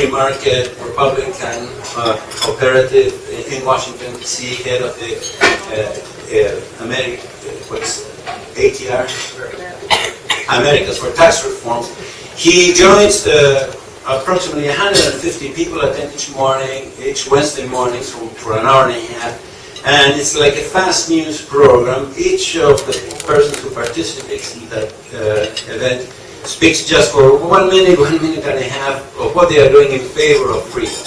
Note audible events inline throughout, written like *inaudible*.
free market, Republican, uh, operative in Washington D.C., head of the uh, uh, America, what's ATR? Americans for Tax Reform. He joins the approximately 150 people attend each morning, each Wednesday morning for, for an hour and a half. And it's like a fast news program. Each of the persons who participates in that uh, event speaks just for one minute, one minute and a half of what they are doing in favor of freedom.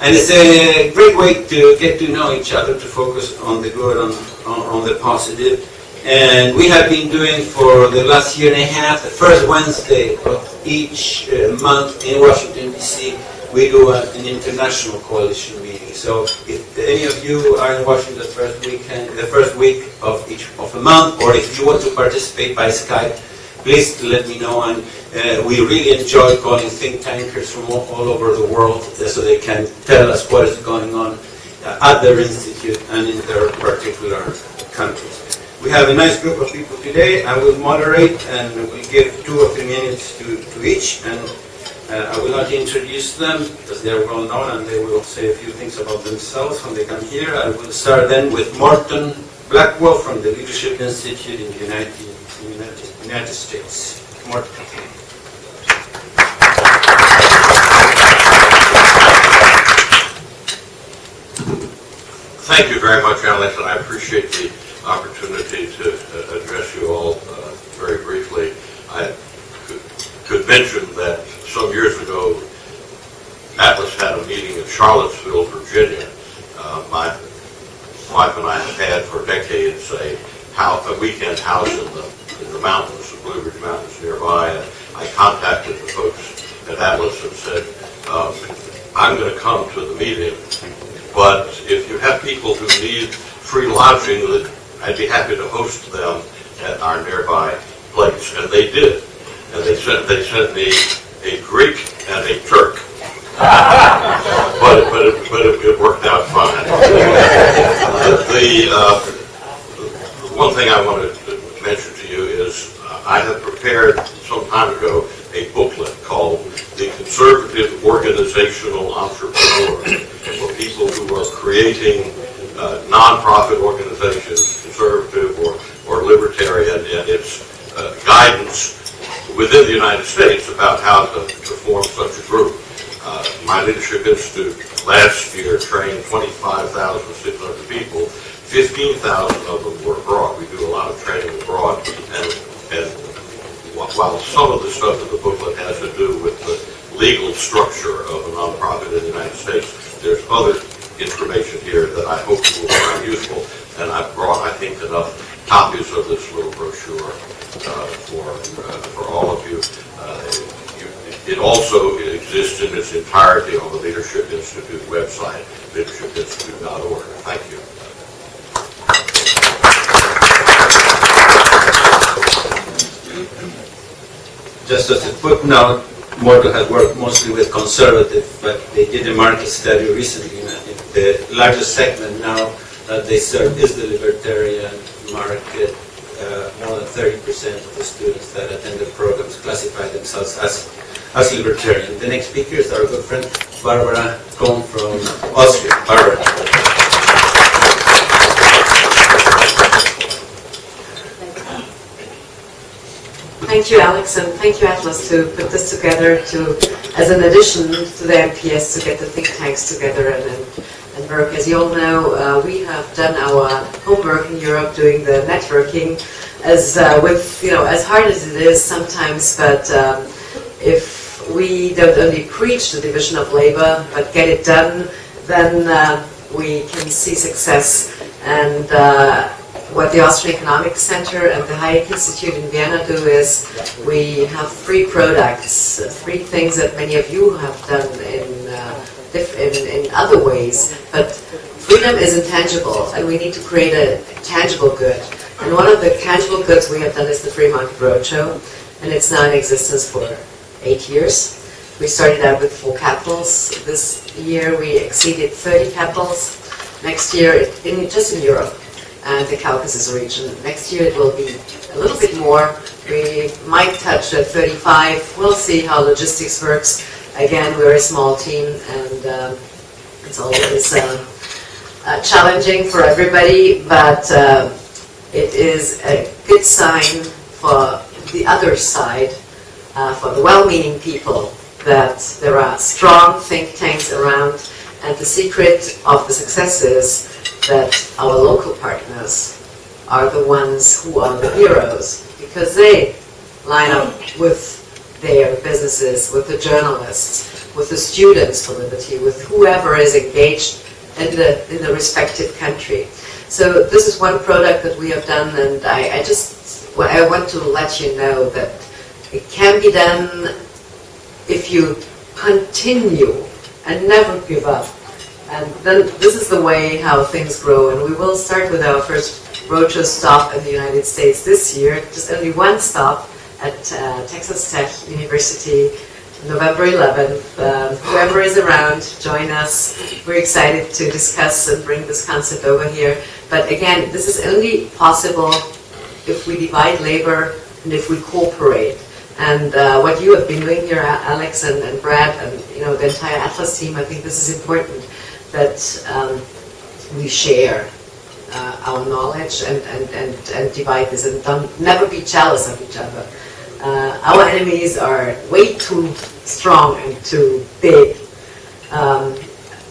And it's a great way to get to know each other, to focus on the good, on, on, the positive. And we have been doing for the last year and a half, the first Wednesday of each uh, month in Washington, D.C., we do an international coalition meeting. So if any of you are in Washington the first weekend, the first week of each of a month, or if you want to participate by Skype, please let me know. And uh, we really enjoy calling think tankers from all, all over the world uh, so they can tell us what is going on at their institute and in their particular countries. We have a nice group of people today. I will moderate and we'll give two or three minutes to, to each. And uh, I will not introduce them because they are well known and they will say a few things about themselves when they come here. I will start then with Morton Blackwell from the Leadership Institute in the United, United, United States. Thank you very much, Alex, and I appreciate the opportunity to uh, address you all uh, very briefly. I could, could mention that some years ago, Atlas had a meeting in Charlottesville, Virginia. Uh, my wife and I have had for decades a, house, a weekend house in the, in the mountains, the Blue Ridge Mountains nearby. And I contacted the folks at Atlas and said, um, I'm going to come to the meeting, but if you have people who need free lodging, I'd be happy to host them at our nearby place. And they did. And they sent, they sent me a Greek and a Turk. but it, but, it, but it, it worked out fine. the, uh, one thing I wanted to mention to you is uh, I have prepared some time ago a booklet called The Conservative Organizational Entrepreneur for people who are creating uh, nonprofit organizations, conservative or, or libertarian, and its uh, guidance within the United States about how to, to form such a group. Uh, my Leadership Institute last year trained 25,600 people. 15,000 of them were abroad. We do a lot of training abroad, and, and while some of the stuff in the booklet has to do with the legal structure of a nonprofit in the United States, there's other information here that I hope you will find useful. And I've brought, I think, enough copies of this little brochure uh, for uh, for all of you. Uh, you. It also exists in its entirety on the Leadership Institute website, leadershipinstitute.org. Thank you. Just as a footnote, Morton has worked mostly with conservative, but they did a market study recently. And the largest segment now that they serve is the libertarian market. Uh, more than 30% of the students that attend the programs classify themselves as, as libertarian. The next speaker is our good friend Barbara Kolm from Austria. Barbara. Thank you, Alex, and thank you, Atlas, to put this together to, as an addition to the MPS to get the think tanks together and, and, and work. As you all know, uh, we have done our homework in Europe doing the networking as uh, with, you know, as hard as it is sometimes, but um, if we don't only preach the division of labor, but get it done, then uh, we can see success. And uh, what the Austrian Economic Center and the Hayek Institute in Vienna do is we have three products, three things that many of you have done in, uh, in, in other ways, but freedom is intangible and we need to create a tangible good. And one of the tangible goods we have done is the Free Market Roadshow, and it's now in existence for eight years. We started out with four capitals. This year we exceeded 30 capitals. Next year, in, just in Europe, and the Caucasus region. Next year it will be a little bit more. We might touch at 35. We'll see how logistics works. again, we're a small team and um, it's always um, uh, challenging for everybody, but uh, it is a good sign for the other side, uh, for the well-meaning people, that there are strong think tanks around and the secret of the success is that our local partners are the ones who are the heroes because they line up with their businesses, with the journalists, with the students for liberty, with whoever is engaged in the, in the respective country. So this is one product that we have done and I, I just, I want to let you know that it can be done if you continue and never give up. And then this is the way how things grow. And we will start with our first roadshow stop in the United States this year. Just only one stop at uh, Texas Tech University, November 11th. Um, whoever is around, join us. We're excited to discuss and bring this concept over here. But again, this is only possible if we divide labor and if we cooperate. And uh, what you have been doing here, Alex and, and Brad, and you know the entire Atlas team, I think this is important that um, we share uh, our knowledge and, and, and, and divide this and don't, never be jealous of each other. Uh, our enemies are way too strong and too big um,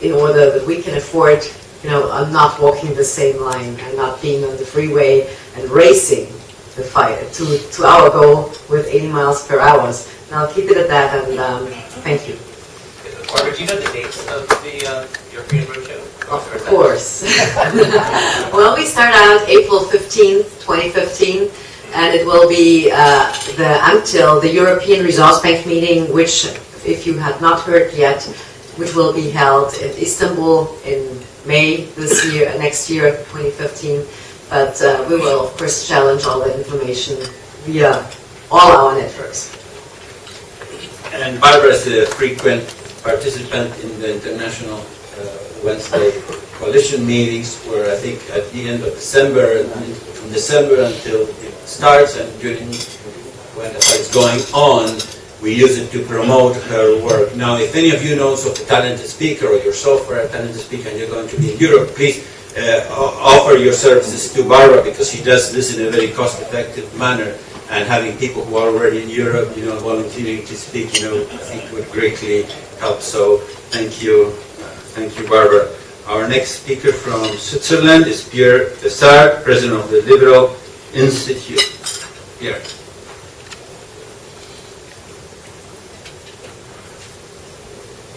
in order that we can afford, you know, uh, not walking the same line and not being on the freeway and racing the fight to, to our goal with 80 miles per hour. Now keep it at that and um, thank you. Barbara, do you know the dates of the uh, European Roadshow? Of course. *laughs* well, we start out April 15th, 2015, and it will be uh, the until the European Resource Bank meeting, which, if you have not heard yet, which will be held in Istanbul in May this year, next year, 2015. But uh, we will, of course, challenge all the information via all our networks. And Barbara is a frequent participant in the international uh, Wednesday coalition meetings where I think at the end of December, from December until it starts and during when it's going on, we use it to promote her work. Now, if any of you knows of a talented speaker or yourself are a talented speaker and you're going to be in Europe, please uh, offer your services to Barbara because she does this in a very cost-effective manner and having people who are already in Europe, you know, volunteering to speak, you know, I think would greatly help. So thank you, thank you, Barbara. Our next speaker from Switzerland is Pierre Bessard, President of the Liberal Institute. Pierre.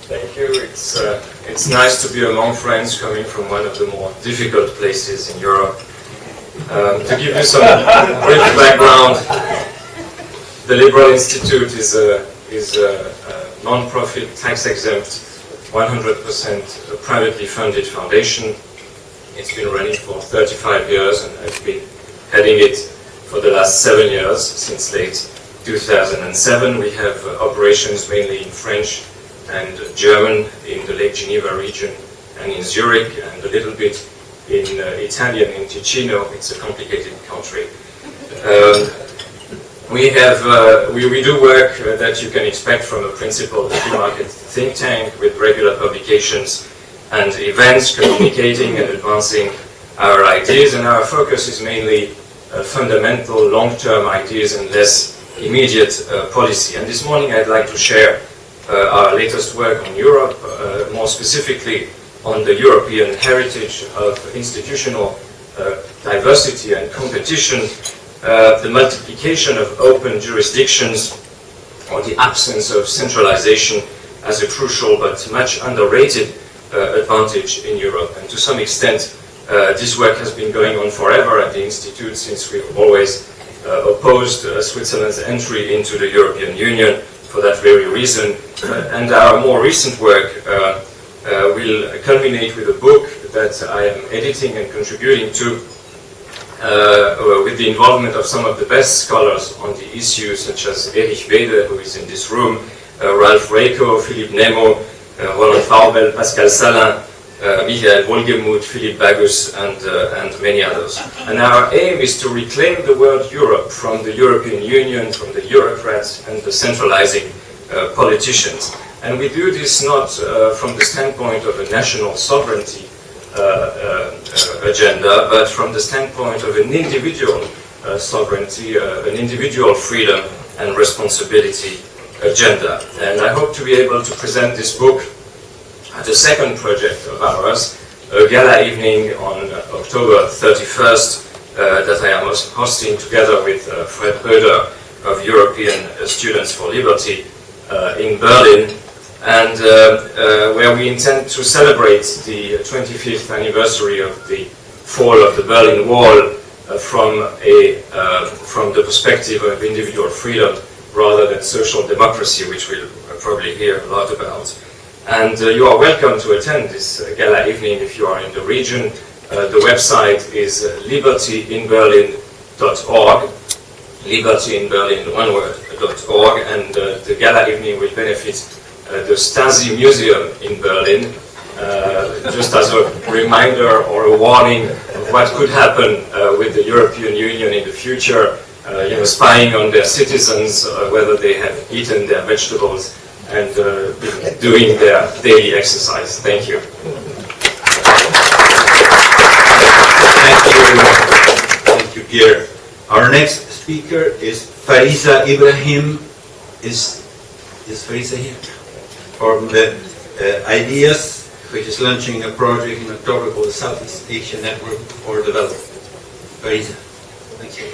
Thank you. It's, uh, it's nice to be among friends coming from one of the more difficult places in Europe. Um, to give you some *laughs* brief background, the Liberal Institute is a, is a, a non-profit, tax-exempt, 100% privately funded foundation. It's been running for 35 years and I've been heading it for the last seven years, since late 2007. We have uh, operations mainly in French and German in the Lake Geneva region and in Zurich and a little bit in uh, Italian in Ticino. It's a complicated country. Um, we have uh, we, we do work uh, that you can expect from a principled free market think tank with regular publications and events communicating and advancing our ideas and our focus is mainly uh, fundamental long-term ideas and less immediate uh, policy. And this morning I'd like to share uh, our latest work on Europe, uh, more specifically on the European heritage of institutional diversity and competition, uh, the multiplication of open jurisdictions, or the absence of centralization as a crucial but much underrated uh, advantage in Europe. And to some extent, uh, this work has been going on forever at the Institute since we've always uh, opposed uh, Switzerland's entry into the European Union for that very reason. and our more recent work will culminate with a book that I am editing and contributing to uh, with the involvement of some of the best scholars on the issue, such as Erich Weede, who is in this room, uh, Ralph Raico, Philippe Nemo, uh, Roland Vaubel, Pascal Salin, uh, Michael Wohlgemuth, Philippe Bagus, and, uh, and many others. And our aim is to reclaim the word Europe from the European Union, from the bureaucrats and the centralizing uh, politicians, And we do this not uh, from the standpoint of a national sovereignty agenda, but from the standpoint of an individual uh, sovereignty, uh, an individual freedom and responsibility agenda. And I hope to be able to present this book at the second project of ours, a gala evening on uh, October 31st uh, that I am hosting together with uh, Fred Roeder of European uh, Students for Liberty uh, in Berlin, and uh, uh, where we intend to celebrate the 25th anniversary of the fall of the Berlin Wall uh, from, a, from the perspective of individual freedom rather than social democracy, which we'll probably hear a lot about. And uh, you are welcome to attend this uh, gala evening if you are in the region. Uh, the website is libertyinberlin.org, liberty in Berlin, one word, .org, and the gala evening will benefit the Stasi Museum in Berlin, uh, just as a reminder or a warning of what could happen uh, with the European Union in the future, uh, you know, spying on their citizens, uh, whether they have eaten their vegetables and uh, doing their daily exercise. Thank you. Thank you. Thank you, Pierre. Our next speaker is Fariza Ibrahim. Is, is Fariza here? From the uh, Ideas, which is launching a project in October called the Southeast Asia Network for Development. Fariza. Thank you.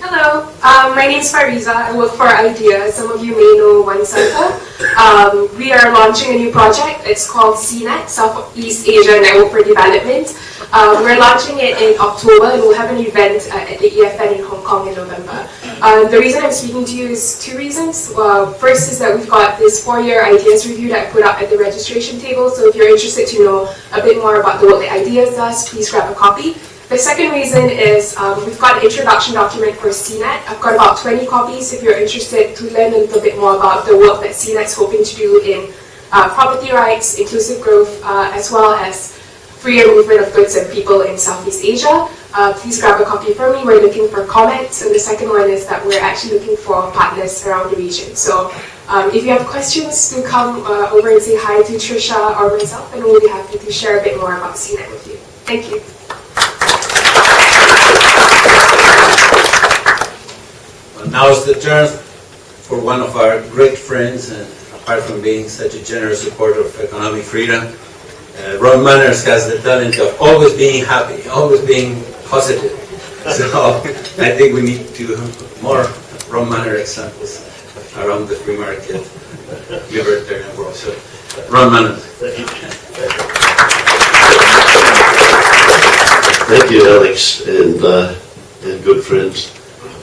Hello, um, my name is Fariza. I work for IDEA. Some of you may know One Center. Um, we are launching a new project. It's called SEANET, Southeast Asia Network for Development. Um, we're launching it in October and we'll have an event uh, at the EFN in Hong Kong in November. Uh, the reason I'm speaking to you is two reasons. First is that we've got this four-year ideas review that I put up at the registration table. So if you're interested to know a bit more about the work that Ideas does, please grab a copy. The second reason is um, we've got an introduction document for SEANET. I've got about 20 copies if you're interested to learn a little bit more about the work that SEANET's hoping to do in uh, property rights, inclusive growth, uh, as well as freer movement of goods and people in Southeast Asia. Uh, please grab a copy for me. We're looking for comments. And the second one is that we're actually looking for partners around the region. So um, if you have questions, do come uh, over and say hi to Tricia or myself, and we'll be happy to share a bit more about SEANET with you. Thank you. Well, Now is the turn for one of our great friends, and apart from being such a generous supporter of economic freedom, uh, Ron Manners has the talent of always being happy, always being positive. *laughs* So I think we need to more Ron Manner examples around the free market, libertarian world. So Ron Manners. Thank you, Alex, and, uh, and good friends.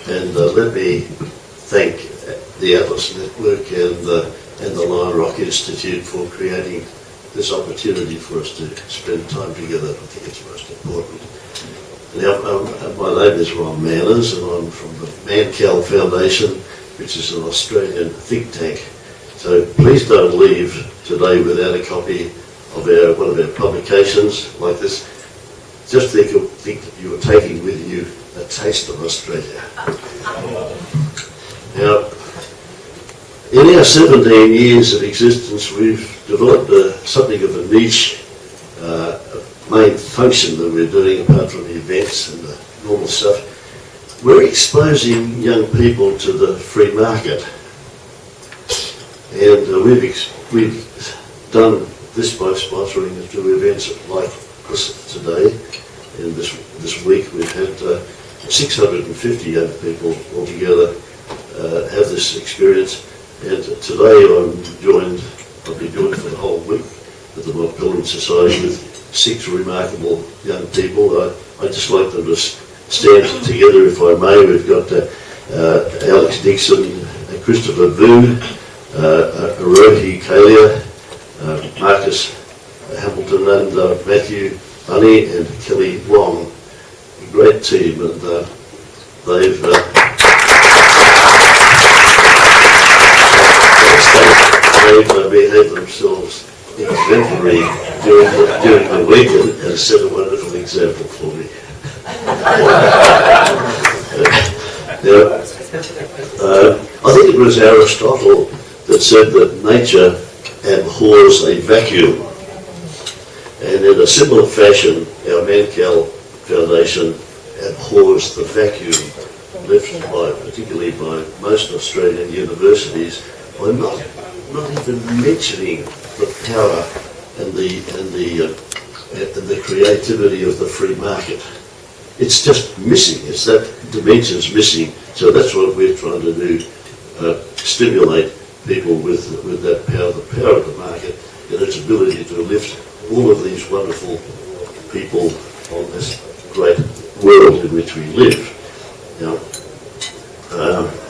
And uh, let me thank the Atlas Network and, uh, and the Lion Rock Institute for creating this opportunity for us to spend time together. I think it's most important. Now, um, my name is Ron Manners, and I'm from the Mannkal Foundation, which is an Australian think tank. So please don't leave today without a copy of our, one of our publications like this. Just think, of, think that you are taking with you a taste of Australia. Now, in our 17 years of existence, we've developed a, something of a niche uh, main function that we're doing apart from the events and the normal stuff. We're exposing young people to the free market. And uh, we've, we've done this by sponsoring few events like this today. And this, this week we've had uh, 650 young people altogether uh, have this experience. And today I'm joined, I'll be joined for the whole week at the Mont Pelerin Society with six remarkable young people. I, I'd just like them to stand together if I may. We've got uh, uh, Alex Dixon, uh, Christopher Vu, uh, uh, Arohi Kalia, uh, Marcus Hamilton and uh, Matthew Bunny and Kelly Wong. A great team and uh, they've themselves exemplary during the, during the weekend and set a wonderful example for me. *laughs* Now, uh, I think it was Aristotle that said that nature abhors a vacuum. And in a similar fashion, our Mannkal Foundation abhors the vacuum left by, particularly by most Australian universities, by not, not even mentioning the power and the, and the, uh, and the creativity of the free market. It's just missing, it's that dimension's missing, so that's what we're trying to do, uh, stimulate people with, with that power, the power of the market, and its ability to lift all of these wonderful people on this great world in which we live. Now, um,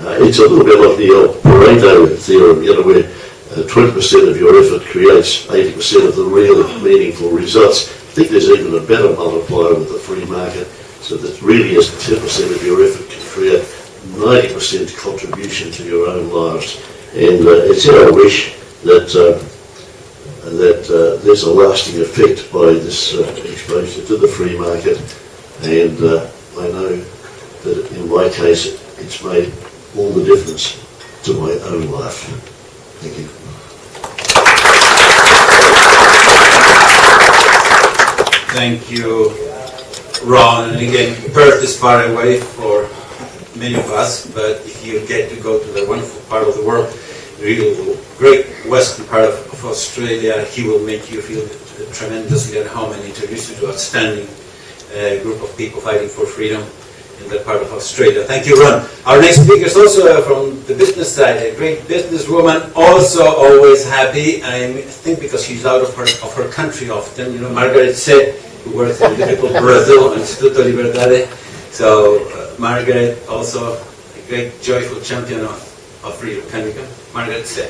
it's a little bit like the old Pareto theorem, you know, where uh, 20% of your effort creates 80% of the real meaningful results. I think there's even a better multiplier with the free market, so that really is 10% of your effort can create 90% contribution to your own lives. And uh, it's our wish that uh, that uh, there's a lasting effect by this uh, exposure to the free market. And uh, I know that in my case, it's made all the difference to my own life. Thank you. Thank you, Ron. And again, Perth is far away for many of us, but if you get to go to the wonderful part of the world, the real great western part of, of Australia, he will make you feel tremendously at home and introduce you to an outstanding uh, group of people fighting for freedom in that part of Australia. Thank you, Ron. Our next speaker is also uh, from the business side, a great businesswoman, also always happy. I think because she's out of her of her country often. You know, Margaret Tse, who works in difficult Brazil, Instituto Liberdade. So, uh, Margaret, also a great, joyful champion of, of freedom. Can we go? Margaret Tse.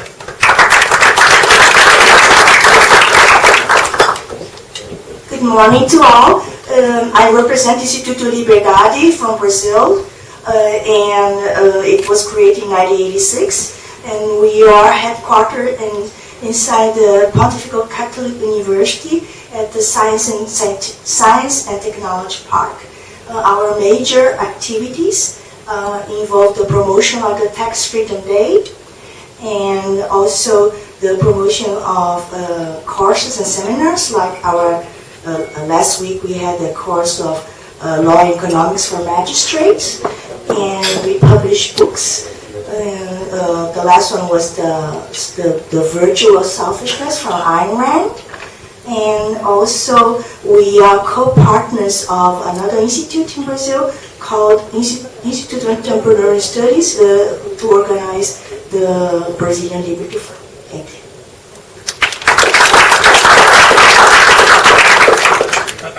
Good morning to all. Um, I represent Instituto Liberdade from Brazil, uh, and uh, it was created in 1986. And we are headquartered in, inside the Pontifical Catholic University at the Science and, Science and Technology Park. Uh, our major activities uh, involve the promotion of the Tax Freedom Day, and also the promotion of uh, courses and seminars like our last week we had a course of uh, law and economics for magistrates, and we published books. Uh, the last one was the, the, the Virtue of Selfishness from Ayn Rand. And also, we are co-partners of another institute in Brazil called Institute of Contemporary Studies uh, to organize the Brazilian Liberty Fund. Thank you.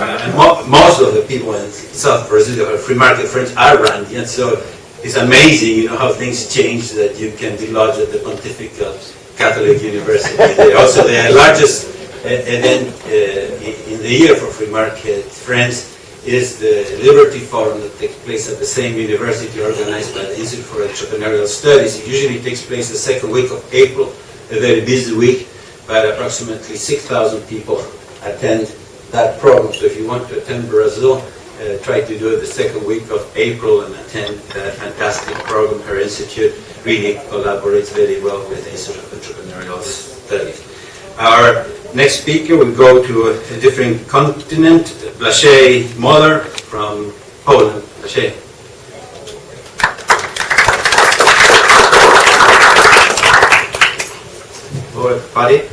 And mo most of the people in South Brazil are free market friends are Randian, so it's amazing, you know, how things change that you can be lodged at the Pontifical Catholic University. *laughs* They're also, the largest event uh, in the year for free market friends is the Liberty Forum that takes place at the same university organized by the Institute for Entrepreneurial Studies. It usually takes place the second week of April, a very busy week, but approximately 6,000 people attend that program. So if you want to attend Brazil, uh, try to do it the second week of April and attend that fantastic program. Her institute really collaborates very well with Institute of Entrepreneurial Studies. Our next speaker will go to a, a different continent, Blaszej Moller from Poland. Hello everybody.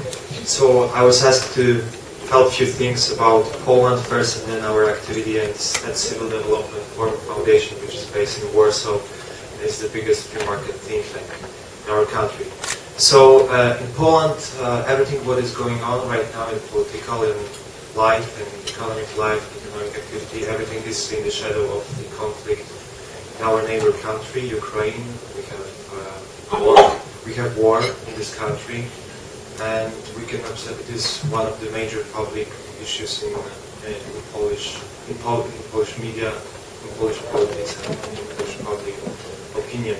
So I was asked to a few things about Poland first and then our activity at Civil Development Forum Foundation which is based in Warsaw and is the biggest free market think tank in our country. So uh, in Poland, uh, everything what is going on right now in political and life and economic life, economic activity, everything is in the shadow of the conflict in our neighbor country, Ukraine. We have uh, war. We have war in this country, and we can observe it is one of the major public issues in, in Polish, in, Pol in Polish media, in Polish politics, and in Polish public opinion.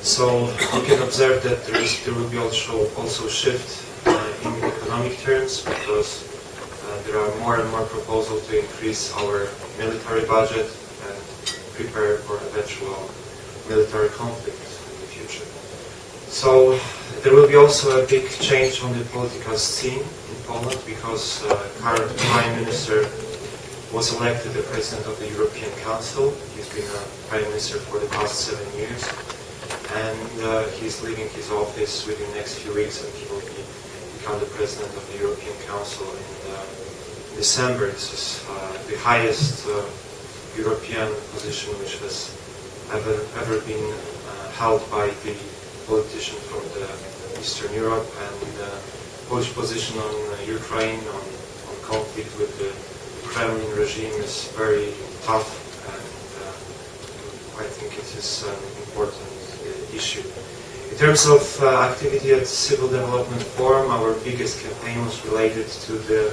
So we can observe that there, is, there will be also also shift uh, in economic terms because uh, there are more and more proposals to increase our military budget and prepare for eventual military future. So there will be also a big change on the political scene in Poland because uh, current Prime Minister was elected the President of the European Council. He's been a Prime Minister for the past seven years and uh, he's leaving his office within the next few weeks and he will be, become the President of the European Council in uh, December. This is uh, the highest uh, European position which has ever, ever been uh, held by the politician from Eastern Europe and uh, Polish position on uh, Ukraine, on, on conflict with the Kremlin regime is very tough and uh, I think it is an important uh, issue. In terms of uh, activity at Civil Development Forum, our biggest campaign was related to the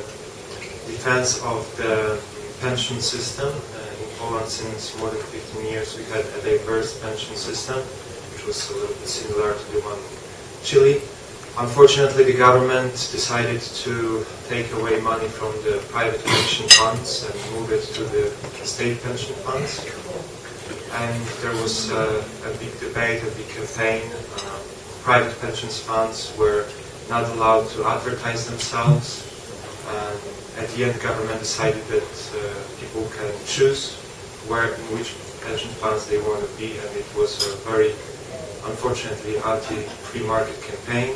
defense of the pension system. Uh, in Poland, since more than 15 years, we had a diverse pension system, was a little bit similar to the one in Chile. Unfortunately, the government decided to take away money from the private pension funds and move it to the state pension funds. And there was uh, a big debate, a big campaign. Uh, private pension funds were not allowed to advertise themselves. At the end, government decided that uh, people can choose where, in which pension funds they want to be, and it was a very, unfortunately, anti-free market campaign.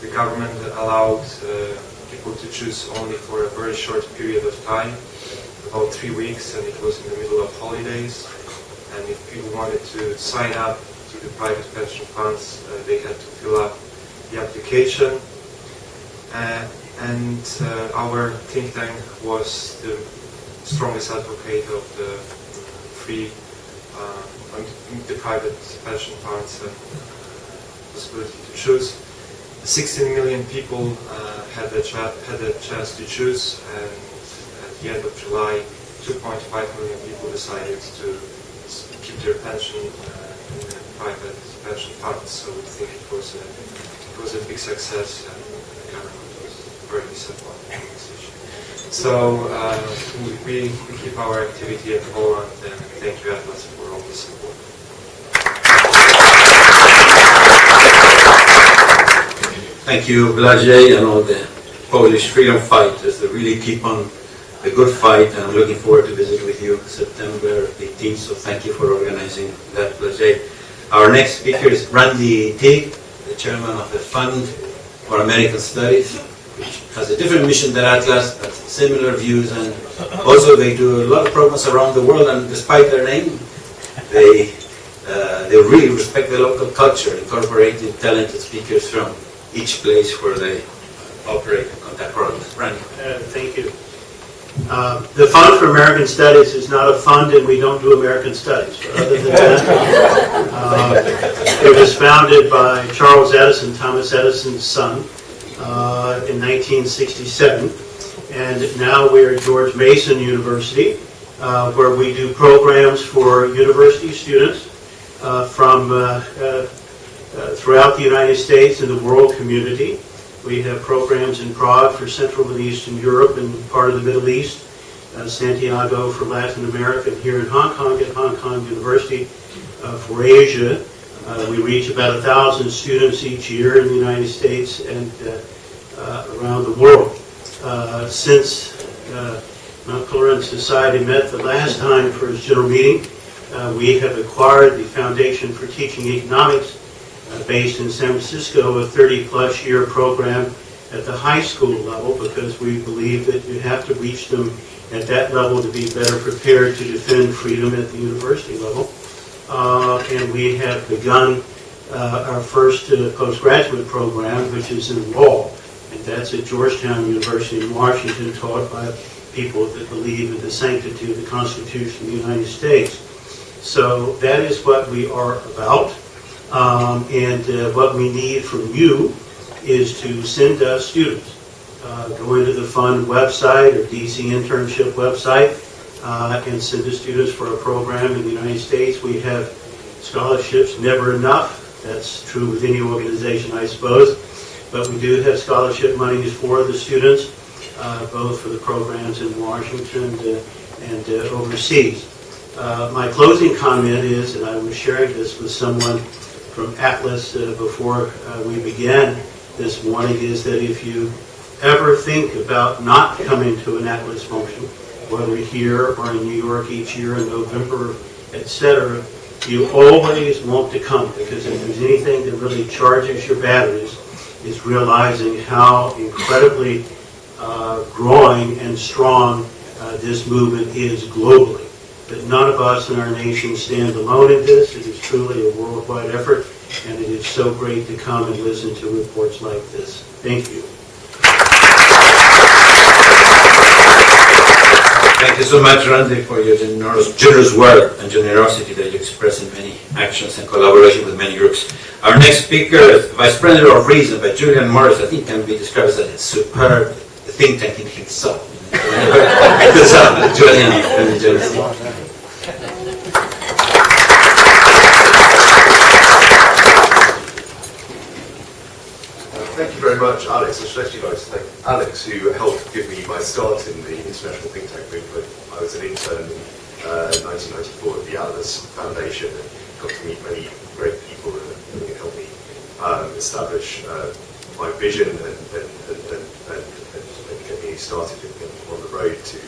The government allowed uh, people to choose only for a very short period of time, about three weeks, and it was in the middle of holidays. And if people wanted to sign up to the private pension funds, uh, they had to fill up the application. Uh, and uh, our think tank was the strongest advocate of the free, and the private pension funds and possibility to choose. 16 million people uh, had, the cha- had the chance to choose, and at the end of July, 2.5 million people decided to keep their pension uh, in the private pension funds. So we think it was a, it was a big success, and the government was very disappointed. So uh, we, we keep our activity at Poland, and thank you, Atlas, for all the support. Thank you, Blajej, and all the Polish freedom fighters that really keep on a good fight. And I'm looking forward to visit with you September 18th. So thank you for organizing that, Blajej. Our next speaker is Randy Teague, the chairman of the Fund for American Studies, has a different mission than Atlas, but similar views. And also they do a lot of programs around the world. And despite their name, they uh, they really respect the local culture, incorporating talented speakers from each place where they operate and contact programs. Randy. Uh, Thank you. Uh, The Fund for American Studies is not a fund, and we don't do American studies. Other than that, *laughs* uh, it was founded by Charles Edison, Thomas Edison's son, uh, in 1967. And now we're at George Mason University, uh, where we do programs for university students uh, from uh, throughout the United States and the world community. We have programs in Prague for Central and Eastern Europe and part of the Middle East, Santiago for Latin America, and here in Hong Kong at Hong Kong University for Asia. Uh, We reach about a thousand students each year in the United States and uh, around the world. Uh, Since uh, Mont Pelerin Society met the last time for its general meeting, uh, we have acquired the Foundation for Teaching Economics uh, based in San Francisco, a 30-plus year program at the high school level because we believe that you have to reach them at that level to be better prepared to defend freedom at the university level. Uh, And we have begun uh, our first uh, postgraduate program, which is in law, and that's at Georgetown University in Washington, taught by people that believe in the sanctity of the Constitution of the United States. So that is what we are about. Um, And uh, what we need from you is to send us students. Uh, Go into the fund website or DC internship website uh, and send us students for a program in the United States. We have scholarships, never enough. That's true with any organization, I suppose. But we do have scholarship monies for the students, uh, both for the programs in Washington uh, and uh, overseas. Uh, My closing comment is, and I was sharing this with someone from Atlas before we began this morning is that if you ever think about not coming to an Atlas function, whether here or in New York each year in November, et cetera, you always want to come because if there's anything that really charges your batteries, is realizing how incredibly uh, growing and strong uh, this movement is globally. That none of us in our nation stand alone in this. It is truly a worldwide effort, and it is so great to come and listen to reports like this. Thank you. Thank you so much, Randy, for your generous, generous word and generosity that you express in many actions and collaboration with many groups. Our next speaker Vice President of Reason by Julian Morris. I think can be described as a superb think tank in himself. Julian, and generously. Thank you very much, Alex. I should like to thank Alex, who helped give me my start in the International Think Tank movement. I was an intern in uh, 1994 at the Atlas Foundation and got to meet many great people who helped me um, establish uh, my vision and, and, and, and, and, and get me started in, in, on the road to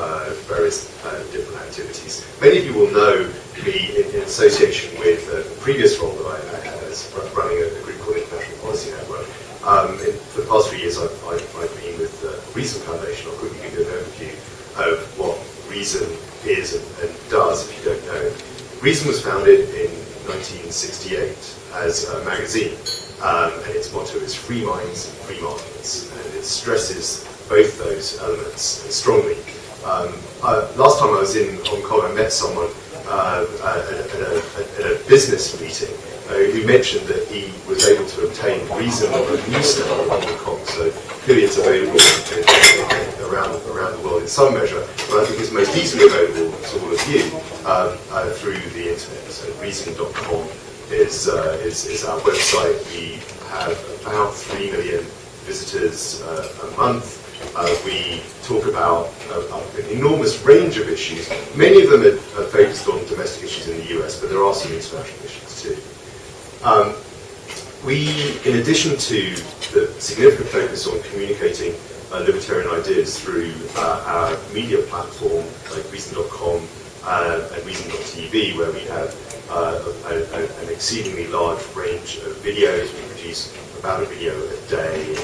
uh, various uh, different activities. Many of you will know me in, in association with the previous role that I, had as running a, a group called International Policy Network. Um, in, for the past three years, I've, I've, I've been with the Reason Foundation. I'll quickly give you an overview of what Reason is and, and does, if you don't know. Reason was founded in 1968 as a magazine, um, and its motto is free minds free markets, and it stresses both those elements strongly. Um, uh, last time I was in Hong Kong, I met someone uh, at, at, a, at, a, business meeting uh, who mentioned that he was able to obtain Reason on a newsstand in Hong Kong. So clearly it's available in, in, around, around the world in some measure, but I think it's most easily available to all of you um, uh, through the internet. So reason.com is, uh, is, is our website. We have about 3 million visitors uh, a month. Uh, we talk about uh, an enormous range of issues. Many of them are, are, focused on domestic issues in the US, but there are some international issues too. Um, we, in addition to the significant focus on communicating uh, libertarian ideas through uh, our media platform like Reason.com uh, and Reason.tv, where we have uh, an exceedingly large range of videos. We produce about a video a day,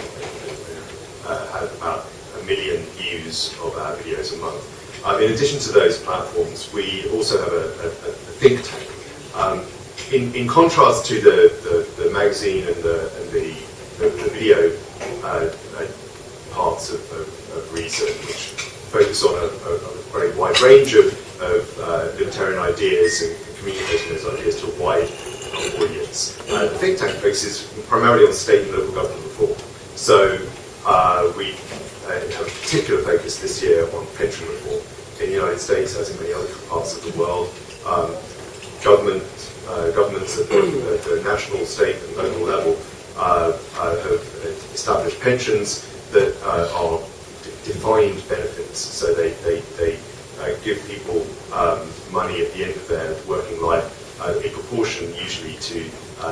uh, have about a million views of our videos a month. In addition to those platforms, we also have a, a, a think tank. Um, in, in, contrast to the, the, the magazine and the, and the, video uh, uh, parts of, of, of, Reason, which focus on a, a very wide range of, of uh, libertarian ideas and communicating those ideas to a wide audience. Uh, the think tank focuses primarily on state and local government reform. So uh, we uh, have a particular focus this year on pension reform in the United States, as in many other parts of the world. Um, government, uh, governments at the, at the, national, state, and local level uh, uh, have established pensions uh, are defined benefits. So they, they, they give people um, money at the end of their working life in proportion usually to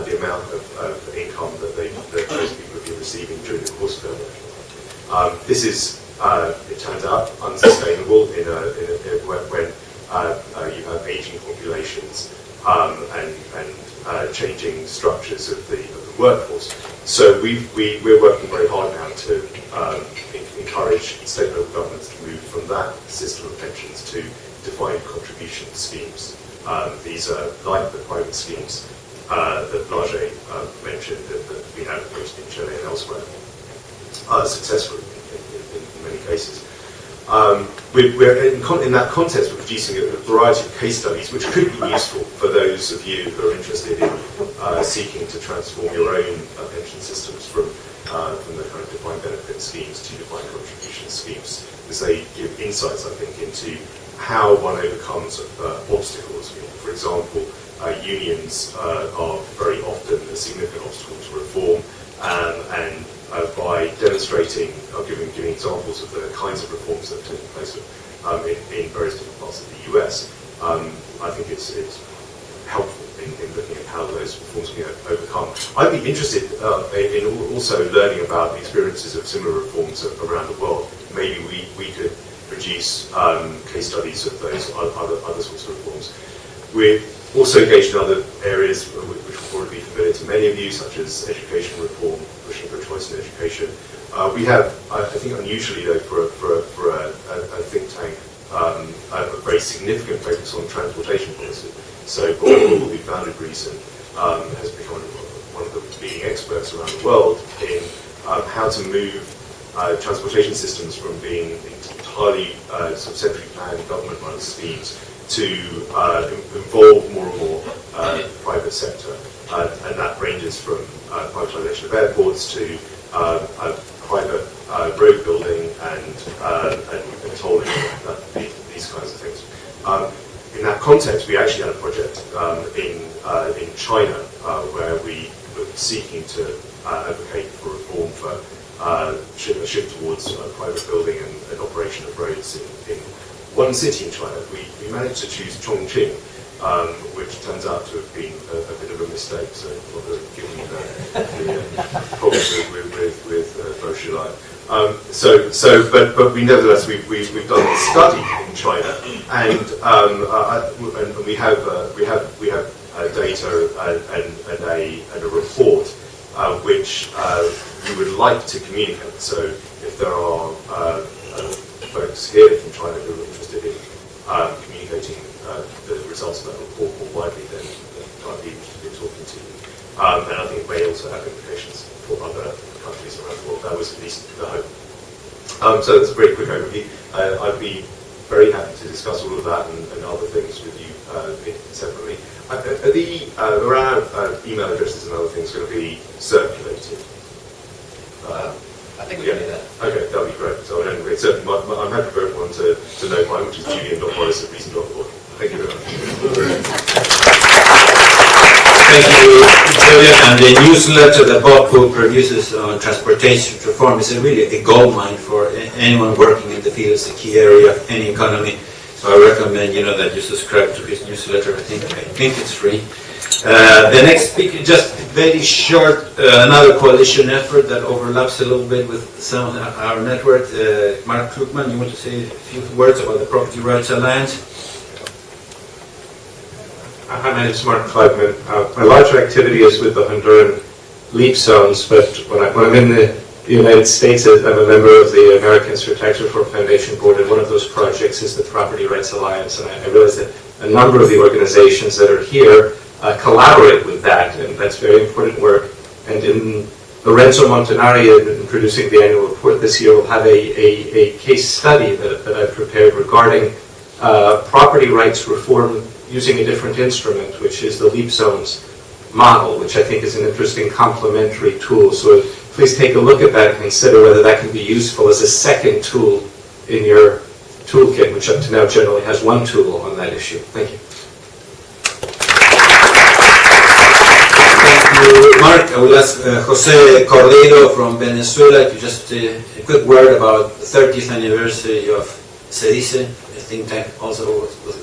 the amount of, of income that, they, that those people have receiving during the course of their life. Um, this is, uh, it turns out, unsustainable in a, in a, in a when uh, uh, you have aging populations um, and, and uh, changing structures of the, of the workforce. So we we, we're working very hard now to um, encourage state and local governments to move from that system of pensions to defined contribution schemes. Um, these are like the private schemes uh, that Blage uh, mentioned that, that we have in Chile and elsewhere uh, successfully in, in, in, many cases. Um, we're, we're in, in, that context, we're producing a, a, variety of case studies which could be useful for those of you who are interested in uh, seeking to transform your own uh, pension systems from, uh, from the kind of defined benefit schemes to defined contribution schemes, because they give insights, I think, into how one overcomes uh, obstacles. For example, uh, unions are very often a significant obstacle to reform, um, and uh, by demonstrating or giving, giving examples of the kinds of reforms that have taken place um, in, in, various different parts of the US, um, I think it's, it's helpful in, in, at how those reforms can be overcome. I'd be interested uh, in also learning about the experiences of similar reforms around the world. Maybe we, we could produce um, case studies of those other, other sorts of reforms. We're also engaged in other areas which will probably be familiar to many of you, such as education reform, pushing for choice in education. Uh, we have, I think unusually though, for, a- for, a- for a, a, think tank, um, a very significant focus on transportation policy. So Gordon, who we founded recent, um, has become one of the leading experts around the world in um, how to move uh, transportation systems from being entirely uh, sort of centrally planned government-run schemes to uh, involve more and more uh, private sector. Uh, and that ranges from uh, privatization of airports to uh, private uh, road building and, and, and tolling, these kinds of things. Um, in that context, we actually had a project um, in, uh, in China uh, where we were seeking to uh, advocate for reform for uh, a shift towards private building and, and operation of roads in, in one city in China. We, we managed to choose Chongqing, um, which turns out to have been a, a bit of a mistake. So, rather given the, the uh, problems with, with, with, with uh, Bo Xilai. Um, so, so, but, but we nevertheless we've, we've, we've done a study in China, and um, uh, and we have uh, we have we have uh, data and, and, a and a report uh, which uh, we would like to communicate. So, if there are uh, uh, folks here from China who are interested in um, communicating uh, the results of that report more widely, then, I'd be interested in talking to you. Um, and I think it may also have implications for other countries around the world. That was at least the hope. Um, so that's a very quick overview. Uh, I'd be very happy to discuss all of that and, and other things with you uh, separately. Uh, are the uh, around uh, email addresses and other things going to be circulated? Uh, I think we can do that. Okay, that'd be great. So I don't, it's certainly my, my, I'm happy for everyone to, to know mine, which is julian.morris at reason.org. Thank you very much. *laughs* Thank you, Julian. And the newsletter that Bob Poole produces on transportation reform is really a gold mine for anyone working in the field. It's a key area of any economy. So I recommend, you know, that you subscribe to his newsletter. I think, I think it's free. Uh, the next speaker, just very short, uh, another coalition effort that overlaps a little bit with some of our network. Uh, Mark Klugmann, you want to say a few words about the Property Rights Alliance? Hi, my name is Mark Klugmann. Uh, my larger activity is with the Honduran leap zones, but when, I, I'm in the United States, I'm a member of the Americans for Tax Reform Foundation Board, and one of those projects is the Property Rights Alliance. And I, I realize that a number of the organizations that are here uh, collaborate with that, and that's very important work. And in Lorenzo Montanari, in, in producing the annual report this year, will have a, a, a case study that, that I've prepared regarding uh, property rights reform using a different instrument, which is the leap zones model, which I think is an interesting complementary tool. So please take a look at that and consider whether that can be useful as a second tool in your toolkit, which up to now generally has one tool on that issue. Thank you. Thank you, Mark. I will ask uh, Jose Cordeiro from Venezuela to just uh, a quick word about the 30th anniversary of CEDICE, think tank also with, with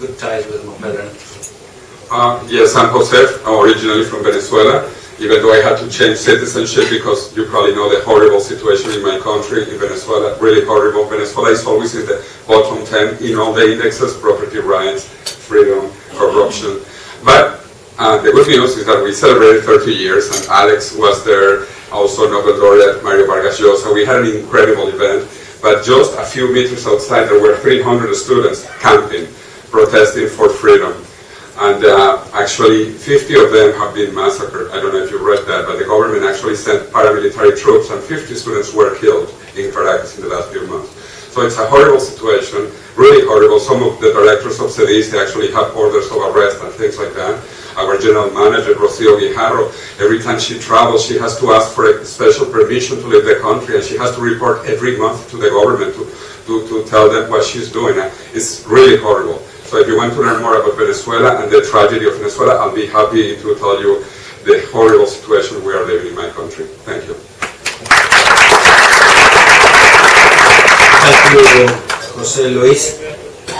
good ties with Mopedra. Uh, yes, I'm Jose, originally from Venezuela, even though I had to change citizenship because you probably know the horrible situation in my country, in Venezuela, really horrible. Venezuela is always in the bottom 10 in all the indexes, property rights, freedom, corruption. But uh, the good news is that we celebrated 30 years and Alex was there, also Nobel laureate Mario Vargas Llosa. We had an incredible event, but just a few meters outside there were 300 students camping, protesting for freedom. And uh, actually, 50 of them have been massacred. I don't know if you read that, but the government actually sent paramilitary troops, and 50 students were killed in Caracas in the last few months. So it's a horrible situation, really horrible. Some of the directors of CEDICE, they actually have orders of arrest and things like that. Our general manager, Rocio Guijarro, every time she travels, she has to ask for a special permission to leave the country, and she has to report every month to the government to, to, to tell them what she's doing. It's really horrible. So if you want to learn more about Venezuela and the tragedy of Venezuela, I'll be happy to tell you the horrible situation we are living in my country. Thank you. You, Jose Luis.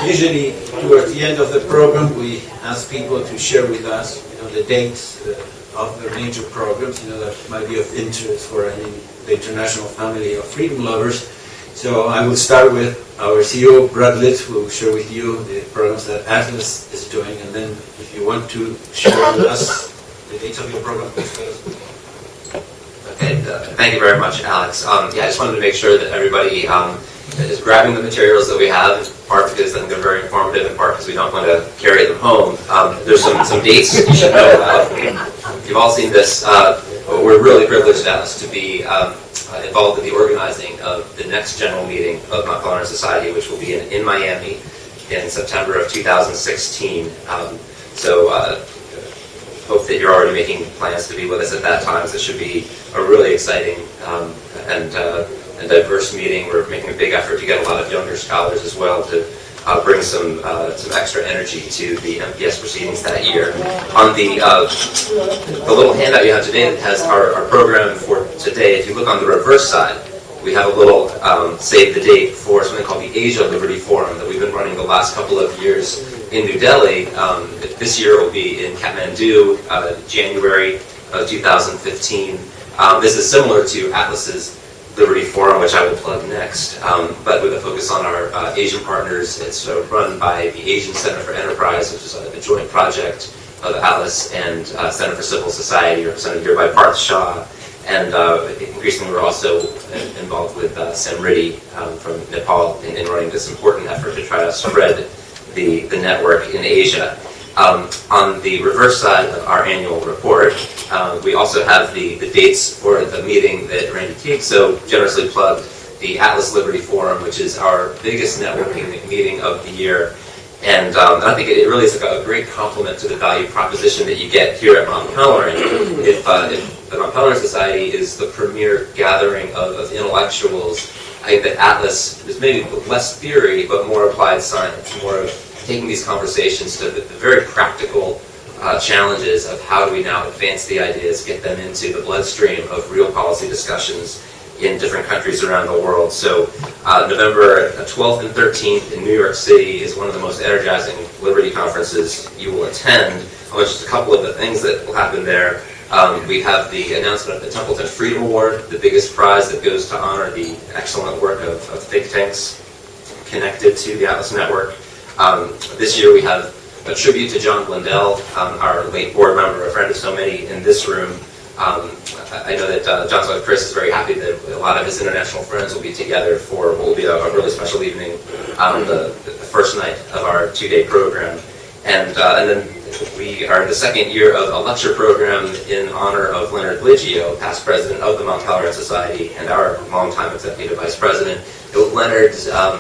Usually, towards the end of the program, we ask people to share with us, you know, the dates uh, of their major programs, you know, that might be of interest for any, the international family of freedom lovers. So I will start with our CEO, Brad Lips, who will share with you the programs that Atlas is doing, and then if you want to share with us the dates of your program. Okay, uh, thank you very much, Alex. Um, yeah, I just wanted to make sure that everybody um, is grabbing the materials that we have, in part because I think they're very informative, in part because we don't want to carry them home. Um, there's some, some dates you should know about. You've all seen this. Uh, we're really privileged, Alex, to be um, uh, involved in the organizing of the next general meeting of Mont Pelerin Society, which will be in, in Miami in September of 2016. Um, so uh, hope that you're already making plans to be with us at that time. So it should be a really exciting um, and, uh, and diverse meeting. We're making a big effort to get a lot of younger scholars as well to uh, bring some uh, some extra energy to the MPS proceedings that year. On the uh, the little handout you have today that has our, our program for today, if you look on the reverse side, we have a little um, save the date for something called the Asia Liberty Forum that we've been running the last couple of years in New Delhi. Um, this year will be in Kathmandu, uh, January of 2015. Um, this is similar to Atlas's Liberty Forum, which I will plug next, um, but with a focus on our uh, Asian partners. It's uh, run by the Asian Center for Enterprise, which is a, a joint project of Atlas and uh, Center for Civil Society, represented here by Parth Shah. And uh, increasingly, we're also involved with uh, Samriddhi um, from Nepal in, in running this important effort to try to spread the, the network in Asia. Um, on the reverse side of our annual report, uh, we also have the, the dates for the meeting that Randy Teague so generously plugged, the Atlas Liberty Forum, which is our biggest networking meeting of the year. And um, I think it really is like a great complement to the value proposition that you get here at Mont Pelerin. If, uh, if the Mount Society is the premier gathering of, of intellectuals, I think that Atlas is maybe less theory, but more applied science, more of taking these conversations to the, very practical uh, challenges of how do we now advance the ideas, get them into the bloodstream of real policy discussions in different countries around the world. So uh, November 12th and 13th in New York City is one of the most energizing Liberty conferences you will attend. I'll just a couple of the things that will happen there. Um, we have the announcement of the Templeton Freedom Award, the biggest prize that goes to honor the excellent work of, of think tanks connected to the Atlas Network. Um, this year we have a tribute to John Blundell, um, our late board member, a friend of so many in this room. Um, I know that uh, John's wife Chris is very happy that a lot of his international friends will be together for what will be a, a really special evening, um, the, the, first night of our two-day program. And, uh, and then we are in the second year of a lecture program in honor of Leonard Liggio, past president of the Mont Pelerin Society and our longtime executive vice president. Leonard um,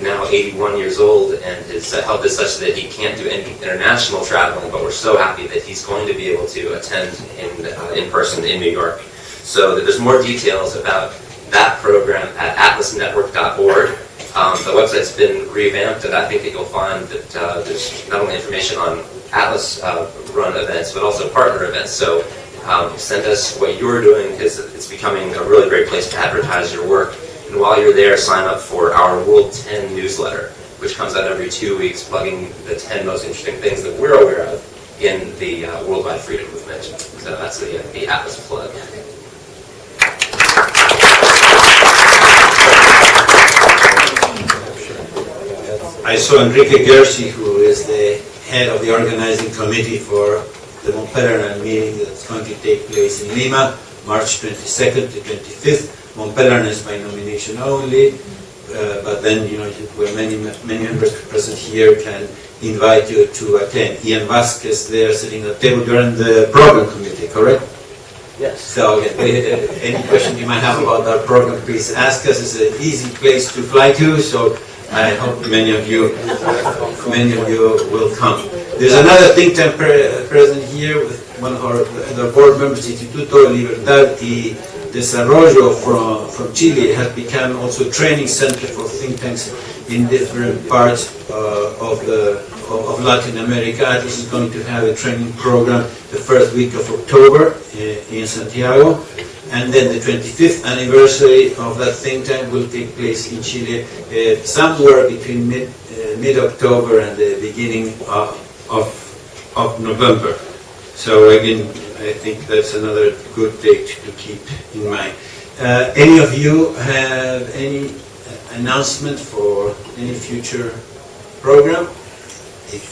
now 81 years old and his health is such that he can't do any international traveling, but we're so happy that he's going to be able to attend in, uh, in person in New York. So there's more details about that program at atlasnetwork.org. Um, the website's been revamped, and I think that you'll find that uh, there's not only information on Atlas uh, run events, but also partner events. So um, send us what you're doing because it's becoming a really great place to advertise your work. And while you're there, sign up for our World 10 newsletter, which comes out every two weeks, plugging the 10 most interesting things that we're aware of in the uh, worldwide freedom movement. So that's the, uh, the Atlas plug. I saw Enrique Ghersi, who is the head of the organizing committee for the Mont Pelerin meeting that's going to take place in Lima, March 22nd to 25th. Mont Pelerin is by nomination only, uh, but then, you know, where many, many members present here can invite you to attend. Ian Vasquez there sitting at the table, you're in the program committee, correct? Yes. So, any question you might have about our program, please ask us. It's an easy place to fly to, so I hope many of you, many of you will come. There's another think tank pre present here with one of our, the board members, Instituto Libertad y Desarrollo from, from Chile. Has become also a training center for think tanks in different parts uh, of, the, of, Latin America. This is going to have a training program the first week of October in, in Santiago. and then the 25th anniversary of that think tank will take place in Chile uh, somewhere between mid, uh, mid-October and the beginning of, of, of November. So again, I think that's another good date to keep in mind. Uh, any of you have any uh, announcement for any future program? If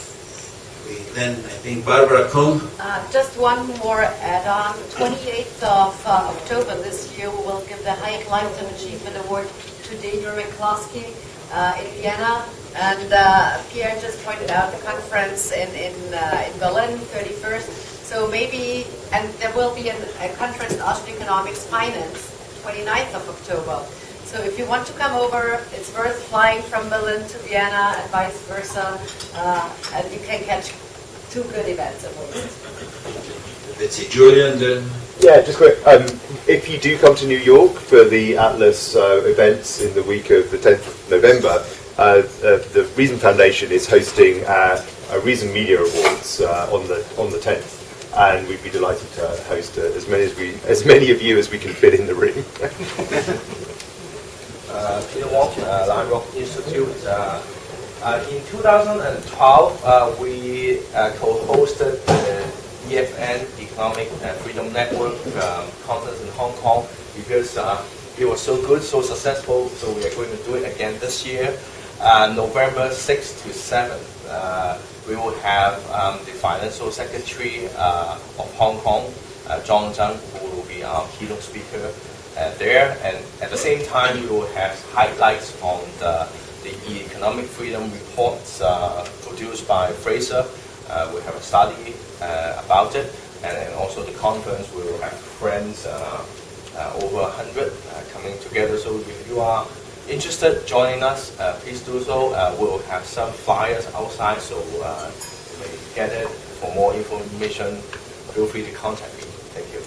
we, then I think Barbara Kolm Uh, Just one more add-on. 28th of uh, October this year, we will give the Hayek Lifetime Achievement Award to Deirdre McCloskey uh, in Vienna. And uh, Pierre just pointed out the conference in in uh, in Berlin, 31st. So maybe, and there will be an- a conference in Austrian Economics Finance, 29th of October. So if you want to come over, it's worth flying from Berlin to Vienna and vice versa, uh, and you can catch two good events at least. Let's see, Julian, then. Yeah, just quick. Um, if you do come to New York for the Atlas uh, events in the week of the 10th of November, uh, uh, the Reason Foundation is hosting uh, a Reason Media Awards uh, on the on the 10th, and we'd be delighted to host uh, as many as we as many of you as we can fit in the room. *laughs* uh, Peter Wong, uh, Lion Rock Institute. Uh, in 2012, uh, we co-hosted the EFN Economic Freedom Network um, conference in Hong Kong because it was so good, so successful. So we are going to do it again this year, uh, November 6th to 7th. Uh, we will have um, the financial secretary uh, of Hong Kong, uh, John Tsang, who will be our keynote speaker there. And at the same time, we will have highlights on the, the economic freedom reports uh, produced by Fraser. We have a study about it. And also the conference, we will have friends, over 100 uh, coming together. So if you are interested joining us, uh, please do so. Uh, we'll have some flyers outside, so uh, you may get it. For more information, feel free to contact me. Thank you.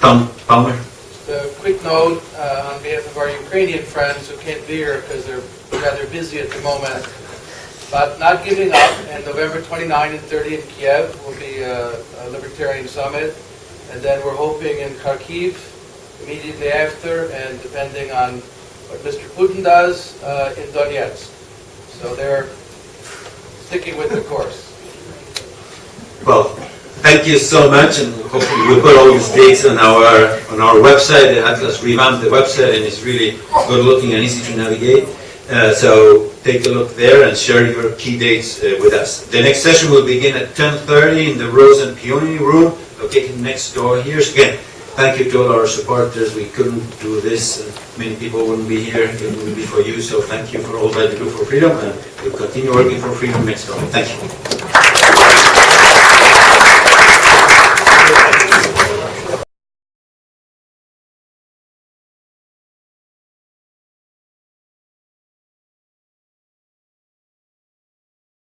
Tom Palmer. Just a quick note uh, on behalf of our Ukrainian friends who can't be here because they're rather busy at the moment, but not giving up. And November 29 and 30 in Kiev will be a, a libertarian summit, and then we're hoping in Kharkiv immediately after, and depending on what Mr. Putin does, uh, in Donetsk. So they're sticking with the course. Well, thank you so much, and hopefully we'll put all these dates on our on our website. Atlas revamped the website, and it's really good looking and easy to navigate. Uh, so take a look there and share your key dates uh, with us. The next session will begin at 10:30 in the Rose and Peony Room, located next door here. So again, thank you to all our supporters. We couldn't do this. Many people wouldn't be here. It wouldn't be for you. So thank you for all that you do for freedom, and we'll continue working for freedom next door. Thank you.